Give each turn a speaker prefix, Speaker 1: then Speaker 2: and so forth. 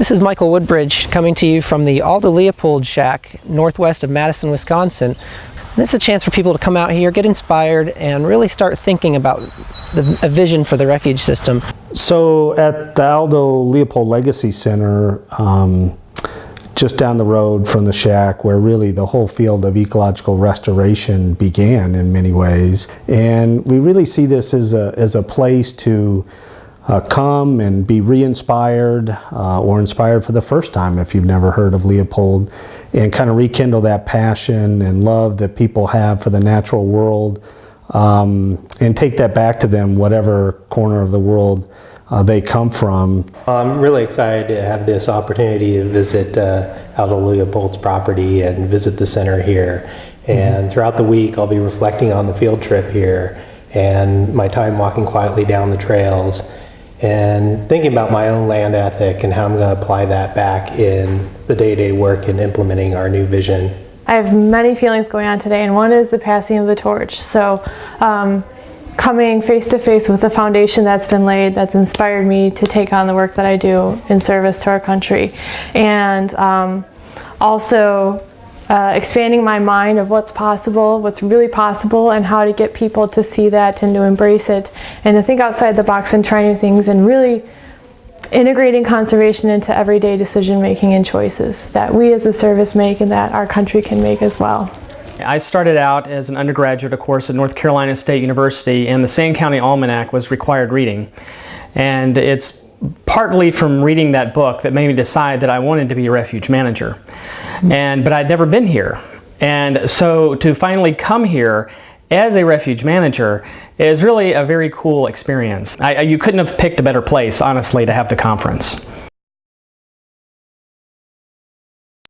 Speaker 1: This is Michael Woodbridge coming to you from the Aldo Leopold Shack northwest of Madison, Wisconsin. This is a chance for people to come out here, get inspired, and really start thinking about the, a vision for the refuge system.
Speaker 2: So at the Aldo Leopold Legacy Center, um, just down the road from the shack where really the whole field of ecological restoration began in many ways. And we really see this as a, as a place to uh, come and be re-inspired uh, or inspired for the first time if you've never heard of Leopold and kind of rekindle that passion and love that people have for the natural world um, and take that back to them whatever corner of the world uh, they come from.
Speaker 3: I'm really excited to have this opportunity to visit uh, Aldo Leopold's property and visit the center here. And mm -hmm. throughout the week, I'll be reflecting on the field trip here and my time walking quietly down the trails and thinking about my own land ethic and how I'm going to apply that back in the day-to-day work and implementing our new vision.
Speaker 4: I have many feelings going on today and one is the passing of the torch. So um, coming face to face with the foundation that's been laid that's inspired me to take on the work that I do in service to our country and um, also uh, expanding my mind of what's possible, what's really possible, and how to get people to see that and to embrace it, and to think outside the box and try new things, and really integrating conservation into everyday decision making and choices that we as a service make and that our country can make as well.
Speaker 5: I started out as an undergraduate, of course, at North Carolina State University, and the Sand County Almanac was required reading. And it's partly from reading that book that made me decide that I wanted to be a refuge manager. And, but I'd never been here. And so to finally come here as a refuge manager is really a very cool experience. I, you couldn't have picked a better place, honestly, to have the conference.